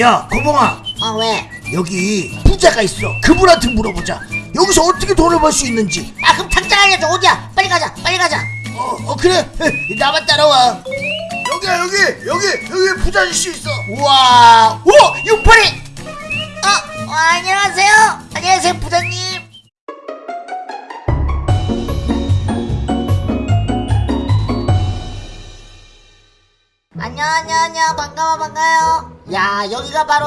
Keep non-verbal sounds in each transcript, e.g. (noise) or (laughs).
야 고봉아. 어 왜? 여기 부자가 있어. 그분한테 물어보자. 여기서 어떻게 돈을 벌 수 있는지. 아 그럼 당장 알려줘 어디야? 빨리 가자. 빨리 가자. 어, 어 그래. (laughs) 나만 따라와. 여기야 여기. 여기 여기 부자 아저씨 있어. 우와. 오 육팔이. 어, 어 안녕하세요. 안녕하세요 부장님. 안녕 안녕 안녕. 반가워 반가워요 야 여기가 바로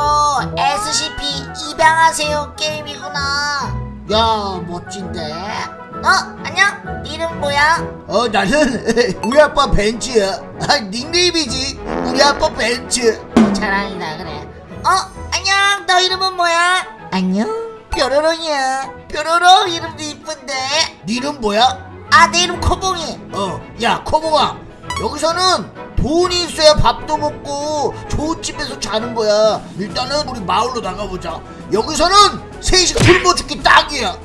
SCP 입양하세요 게임이구나. 야 멋진데? 어 안녕. 네 이름 뭐야? 어 나는 (laughs) 우리 아빠 벤츠야. 아 닉네임이지. 우리 아빠 벤츠. 자랑이다 그래. 어 안녕. 너 이름은 뭐야? 안녕. 뾰로롱이야. 뾰로롱 이름도 이쁜데. 네 이름 뭐야? 아 내 이름 코봉이. 어야 코봉아. 여기서는 돈이 있어야 밥도 먹고 좋은 집에서 자는 거야. 일단은 우리 마을로 나가보자. 여기서는 셋이 굶어 죽기 딱이야.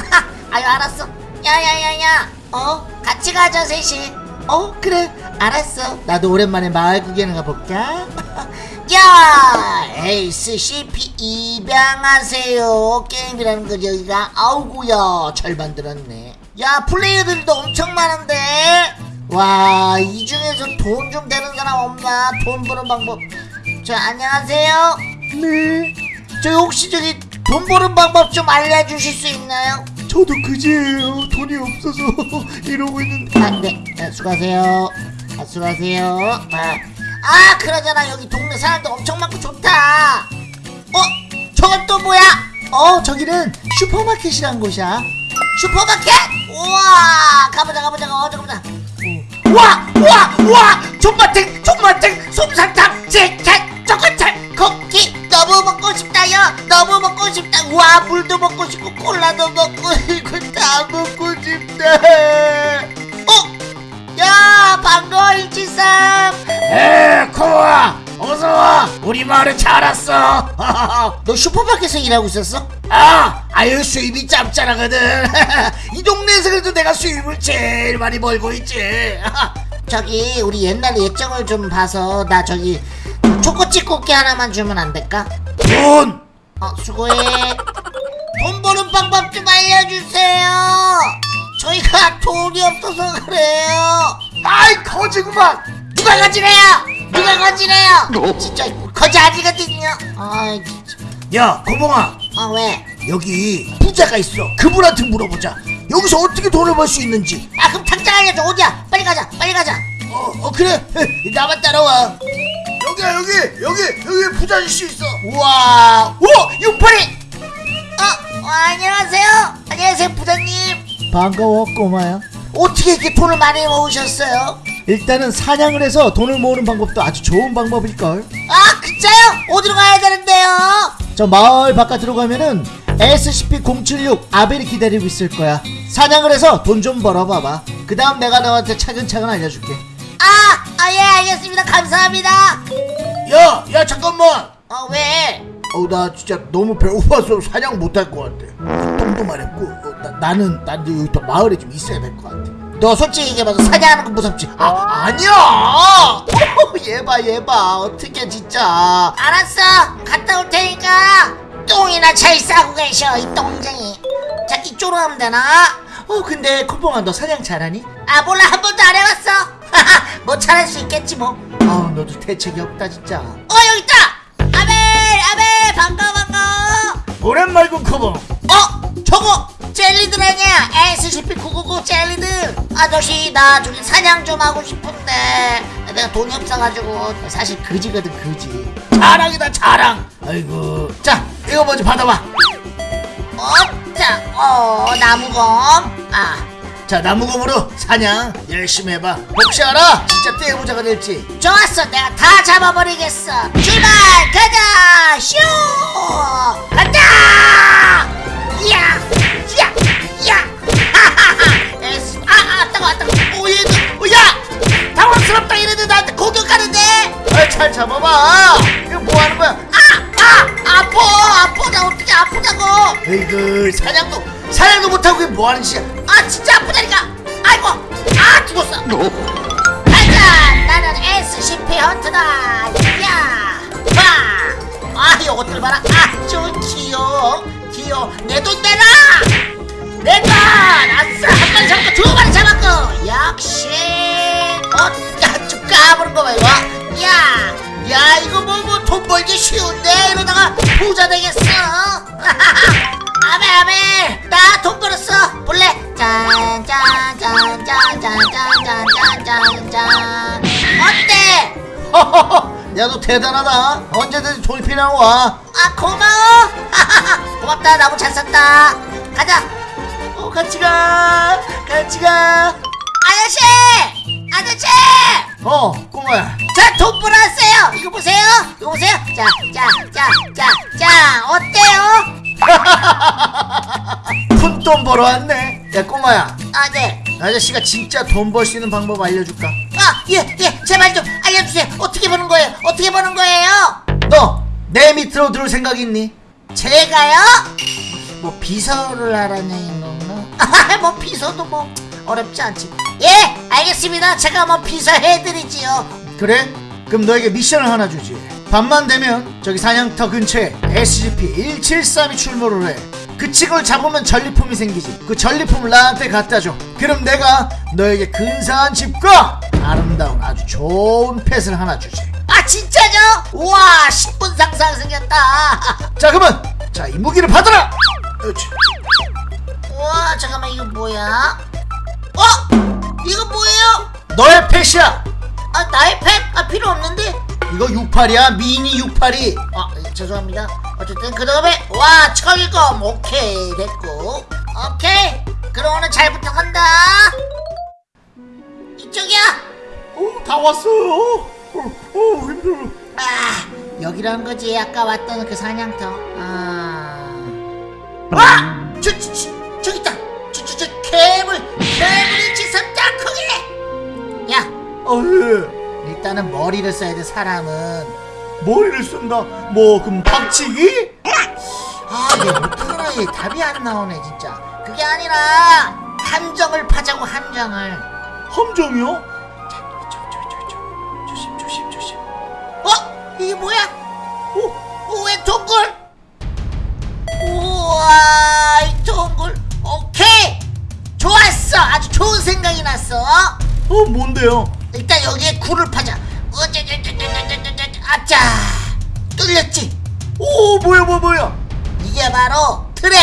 (laughs) 아유 알았어. 야야야야. 어? 같이 가자 셋이 어? 그래. 알았어. 나도 오랜만에 마을 구경을 가볼까? (laughs) 야! SCP 입양하세요. 게임이라는 거 여기가. 아우구야. 잘 만들었네. 야 플레이어들도 엄청 많은데 와 이 중에서 돈 좀 되는 사람 없나 돈 버는 방법 저 안녕하세요 네 저 혹시 저기 돈 버는 방법 좀 알려주실 수 있나요? 저도 그지예요 돈이 없어서 (laughs) 이러고 있는데 아, 네. 네, 수고하세요. 아, 수고하세요. 아, 아, 그러잖아. 여기 동네 사람도 엄청 많고 좋다. 어? 저건 또 뭐야? 어, 저기는 슈퍼마켓이란 곳이야. 슈퍼마켓? 우와! 가보자, 와! 우와! 존맛탱! 존맛탱! 우리 마을에 잘 왔어. (laughs) 너 슈퍼마켓에서 일하고 있었어? 아 아유 수입이 짭짤하거든. (laughs) 이 동네에서 그래도 내가 수입을 제일 많이 벌고 있지. (laughs) 저기 우리 옛날 예정을 좀 봐서 나 저기 초코칩 쿠키 하나만 주면 안 될까? 돈! 어 수고해. 돈 버는 방법 좀 알려주세요. 저희가 돈이 없어서 그래요. 아이 거지구만 누가 거지래요? 누가 거지래요? 진짜 거지 아니거든요. 아이 진짜. 야 고봉아. 아 왜? 여기 부자가 있어. 그분한테 물어보자. 여기서 어떻게 돈을 벌 수 있는지. 아 그럼 당장 알려줘 어디야 빨리 가자. 빨리 가자. 어, 어 그래. (laughs) 나만 따라와. 여기야 여기. 여기 여기 부자 아저씨 있어. 우와. 오 육팔이. 어, 어 안녕하세요. 안녕하세요 부장님. 반가워 꼬마야 어떻게 이렇게 돈을 많이 모으셨어요? 일단은 사냥을 해서 돈을 모으는 방법도 아주 좋은 방법일걸. 아 진짜요? 어디로 가야 되는데요? 저 마을 바깥으로 가면은 SCP-076 아벨이 기다리고 있을 거야 사냥을 해서 돈 좀 벌어봐봐 그 다음 내가 너한테 차근차근 알려줄게 아, 아 예 알겠습니다 감사합니다 야, 야 잠깐만. 어 왜? 어, 나 진짜 너무 배고파서 사냥 못할 것 같아. 똥도 마렵고, 어, 나, 나는 난 여기 더 마을에 좀 있어야 될 것 같아. 너 솔직히 얘기해봐서 사냥하는 거 무섭지? 아, 아니야. 얘봐 얘봐. 어떻게 진짜. 알았어. 갔다 올 테니까 똥이나 잘 싸고 계셔 이 똥쟁이. 자 이쪽으로 가면 되나? 어 근데 코봉아 너 사냥 잘하니? 아 몰라. 한 번도 안 해봤어. (laughs) 뭐 잘할 수 있겠지 뭐. 아 너도 대책이 없다 진짜. 어 여기 있다! 아벨 아벨 반가워 반가워. 오랜만이군 커버. 어 저거 젤리들 아니야 SCP-999 젤리들 아저씨 나 저기 사냥 좀 하고 싶은데 내가 돈이 없어가지고 사실 그지거든 그지 자랑이다 자랑. 아이고. 자, 이거 먼저 받아봐. 어자 어 나무검 아 자, 나무검으로 사냥 열심히 해봐. 혹시 알아? 진짜 떼부자가 될지. 좋았어 내가 다 잡아버리겠어 출발 가자 슈 간다 야! 야! 야! 하하하 에스 아아 따가워 따가워 오 얘도 오, 야! 당황스럽다 이래도 나한테 공격하는데 아, 잘 잡아봐. 이거 뭐 하는 거야? 아! 아! 아파 아파 나 어떻게 아프다고 에이그, 사냥도 사냥도 못하고 이게 뭐 하는 짓이야? 아 진짜 아프다니까 아이고 아 죽었어 가자 나는 SCP 헌트다 야! 와! 저것들 봐라 아주 귀여워 귀여워 내 돈 내놔 내돈 아싸 한 마리 잡고 두 마리 잡았고! 역시 어야쭉 까부는 거 봐 이거. 야 야 이거 뭐 뭐 돈 벌기 쉬운데? 이러다가 부자 되겠어 (laughs) 아메 아메 나 돈 벌었어. 볼래? 짠짠짠짠짠짠짠짠짠 어때? (laughs) 야너 대단하다. 언제든지 돈이 필요하면 와. 아 고마워. (laughs) 고맙다. 나무 잘 썼다. 가자. 어, 같이 가 같이 가 아저씨 아저씨 어, 꼬마야. 자돈 벌었어요 이거 보세요 이거 보세요 자 자 자 자 자 어때요 (laughs) 푼돈 벌어 왔네. 야, 꼬마야. 아네 아저씨가 진짜 돈 벌 수 있는 방법 알려줄까? 아, 예, 예, 제발 좀 알려주세요. 어떻게 버는 거예요? 어떻게 버는 거예요? 너 내 밑으로 들어올 생각 있니? 제가요? 뭐 비서를 하라는 건가? 아, (laughs) 뭐 비서도 뭐 어렵지 않지. 예, 알겠습니다. 제가 뭐 비서 해드리지요. 그래? 그럼 너에게 미션을 하나 주지. 밤만 되면 저기 사냥터 근처에 SCP-173이 출몰을 해. 그 친구를 잡으면 전리품이 생기지. 그 전리품을 나한테 갖다 줘. 그럼 내가 너에게 근사한 집과 아름다운 아주 좋은 펫을 하나 주지. 아, 진짜죠? 우와, 10분 상상 생겼다. 자, 그러면 자, 이 무기를 받아라. 그렇지. 우와, 잠깐만, 이거 뭐야? 어? 이거 뭐예요? 너의 펫이야. 아, 나의 팩? 아, 필요 없는데? 이거 68이야. 미니 68이. 아, 예, 죄송합니다. 어쨌든 그 다음에 와 철검 오케이 됐고 오케이 그럼 오늘 잘 부탁한다. 이쪽이야. 어, 다 왔어요. 어, 어, 힘들어. 아 여기라는 거지 아까 왔던 그 사냥터. 아. 저, 저, 어, 예. 일단은 머리를 써야 돼 사람은. 머리를 쓴다. 뭐 그럼 박치기? 아, 얘 못하나 얘 답이 안 나오네 진짜. 그게 아니라 함정을 파자고 함정을. 함정이요? 조심 조심 조심. 어? 이게 뭐야? 오, 오, 왜 동굴? 우와, 이 동굴. 오케이. 좋았어. 아주 좋은 생각이 났어. 어 뭔데요? 굴을 파자. 어쩌저쩌저저저저 아짜. 뚫렸지. 오 뭐야 뭐야 뭐야? 이게 바로 트랩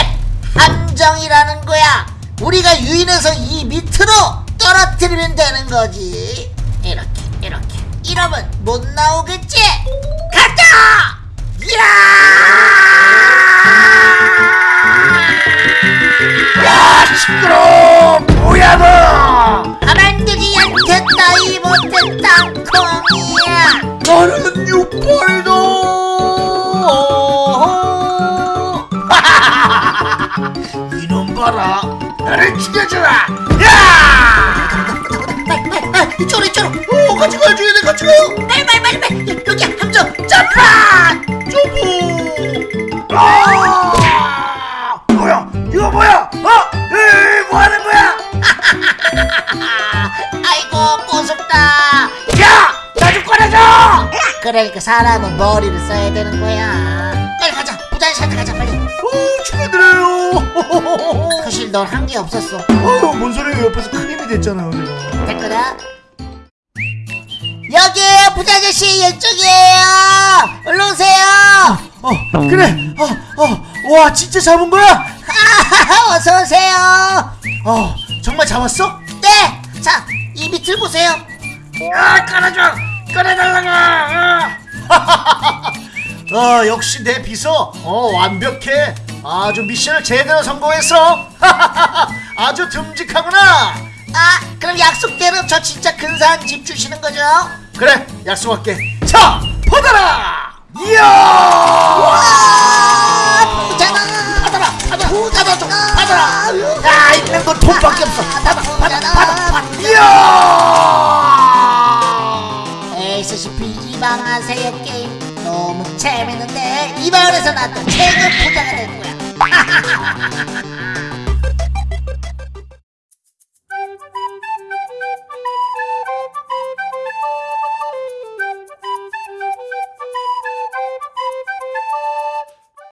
함정이라는 거야. 우리가 유인해서 이 밑으로 떨어뜨리면 되는 거지. 이렇게 이렇게. 이러면 못 나오겠지? 가자! 야! 아 시끄러! 뭐 그러니까 사람은 머리를 써야 되는 거야. 빨리 가자. 부자한테 가자 빨리. 오, 축하드려요. (laughs) 사실 넌 한 게 없었어. 아유, 뭔 소리예요? 옆에서 큰 힘이 됐잖아요, 제가. 됐거든. 여기 부자 아저씨 이쪽이에요. 얼른 오세요. 어, 그래. 어, 어, 와, 진짜 잡은 거야? 아, 어서 오세요. 어, 정말 잡았어? 네. 자, 이 밑을 보세요. 아, 꺼내줘! 꺼내달라고! (laughs) 어, 역시 내 비서, 어, 완벽해. 아주 미션을 제대로 성공했어. (laughs) 아주 듬직하구나. 아, 그럼 약속대로 저 진짜 근사한 집 주시는 거죠? 그래, 약속할게. 자, 받아라! 이야! 아, 부자다. 받아라, 받아라, 부자다 좀 받아라. 야, 있는 건 돈밖에 없어. 받아, 받아, 받아, 받아. 이야! 이방하세요 게임 너무 재밌는데 이 마을에서 나또 최고 부자가 될 거야. (laughs)